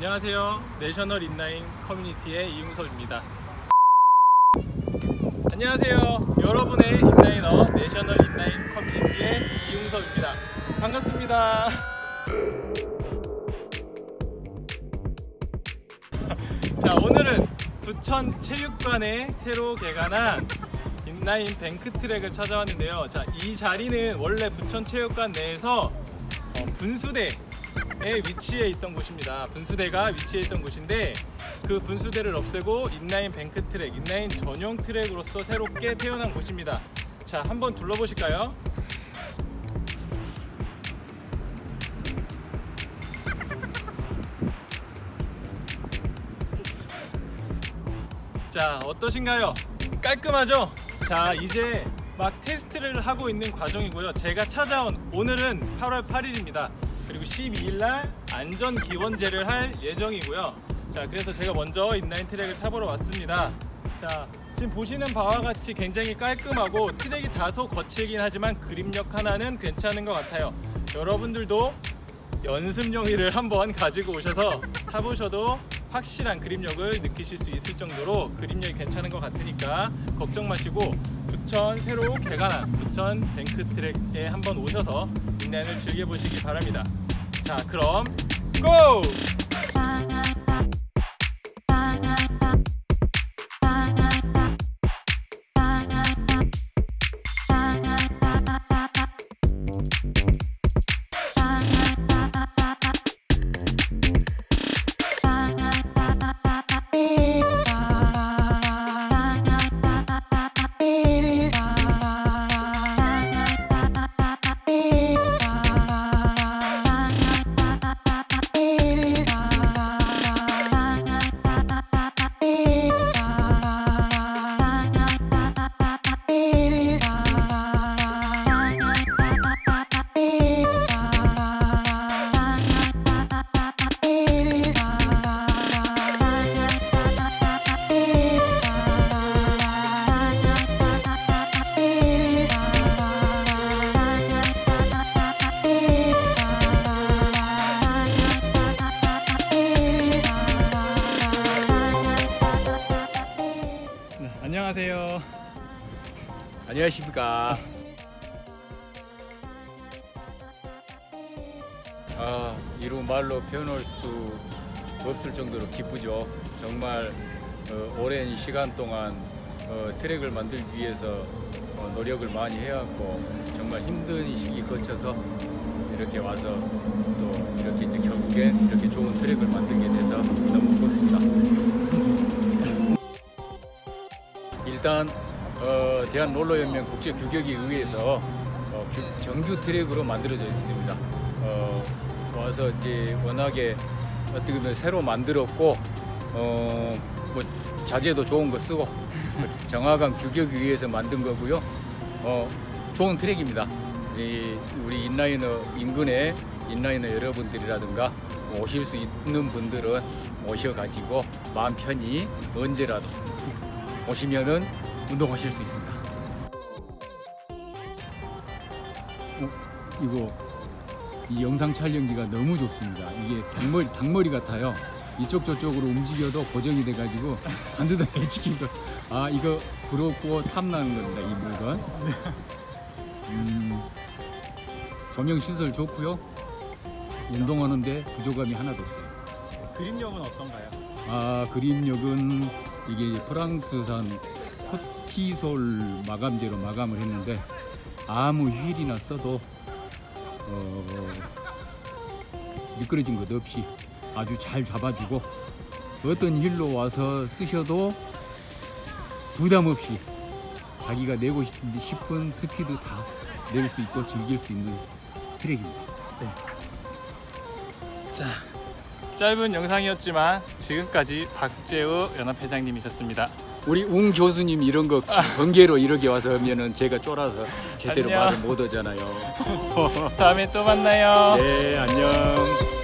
안녕하세요. 내셔널 인라인 커뮤니티의 이웅섭입니다. 안녕하세요. 여러분의 inliner 내셔널 인라인 커뮤니티의 이웅섭입니다. 반갑습니다. 자, 오늘은 부천 체육관에 새로 개관한 인라인 뱅크 트랙을 찾아왔는데요. 자, 이 자리는 원래 부천 체육관 내에서 어, 분수대에 위치해 있던 곳입니다. 분수대가 위치해 있던 곳인데 그 분수대를 없애고 인라인 뱅크 트랙, 인라인 전용 트랙으로서 새롭게 태어난 곳입니다. 자, 한번 둘러보실까요? 자, 어떠신가요? 깔끔하죠? 자, 이제 막 테스트를 하고 있는 과정이고요. 제가 찾아온 오늘은 8월 8일입니다. 그리고 12일 날 안전 기원제를 할 예정이고요. 자, 그래서 제가 먼저 인라인 트랙을 타보러 왔습니다. 자, 지금 보시는 바와 같이 굉장히 깔끔하고 트랙이 다소 거칠긴 하지만 그립력 하나는 괜찮은 것 같아요. 여러분들도 연습용 이를 한번 가지고 오셔서 타보셔도 확실한 그립력을 느끼실 수 있을 정도로 그립력이 괜찮은 것 같으니까 걱정 마시고 부천 새로 개관한 부천 뱅크 트랙에 한번 오셔서 인라인을 즐겨보시기 바랍니다. 자 그럼 고! 안녕하세요. 안녕하십니까. 아, 이루 말로 표현할 수 없을 정도로 기쁘죠. 정말 어, 오랜 시간 동안 어, 트랙을 만들기 위해서 어, 노력을 많이 해왔고 정말 힘든 시기 거쳐서 이렇게 와서 또 이렇게 이제 결국엔 이렇게 좋은 트랙을 만들게 돼서 너무 좋습니다. 일단 어, 대한 롤러연맹 국제 규격에 의해서 어, 규- 정규 트랙으로 만들어져 있습니다. 어, 와서 이제 워낙에 어떻게 보면 새로 만들었고 어, 뭐 자재도 좋은 거 쓰고 정확한 규격에 의해서 만든 거고요. 어, 좋은 트랙입니다. 이, 우리 inliner 인근에 inliner 여러분들이라든가 오실 수 있는 분들은 오셔가지고 마음 편히 언제라도 오시면은 운동하실 수 있습니다. 어, 이거 이 영상 촬영기가 너무 좋습니다. 이게 닭머리 닭머리 같아요. 이쪽 저쪽으로 움직여도 고정이 돼가지고 반드시 지키고 아 이거 부럽고 탐나는 겁니다. 이 물건. 음, 조명 시설 좋고요. 운동하는데 부족함이 하나도 없어요. 그립력은 어떤가요? 아 그림력은 이게 프랑스산 코티솔 마감제로 마감을 했는데 아무 휠이나 써도 어, 미끄러진 것 없이 아주 잘 잡아주고 어떤 힐로 와서 쓰셔도 부담 없이 자기가 내고 싶은- 스피드 다 낼 수 있고 즐길 수 있는 트랙입니다. 자, 짧은 영상이었지만 지금까지 박재우 연합회장님이셨습니다. 우리 웅 교수님 이런 거 번개로 이렇게 와서 하면은 제가 쫄아서 제대로 안녕. 말을 못 하잖아요. 다음에 또 만나요. 네, 안녕.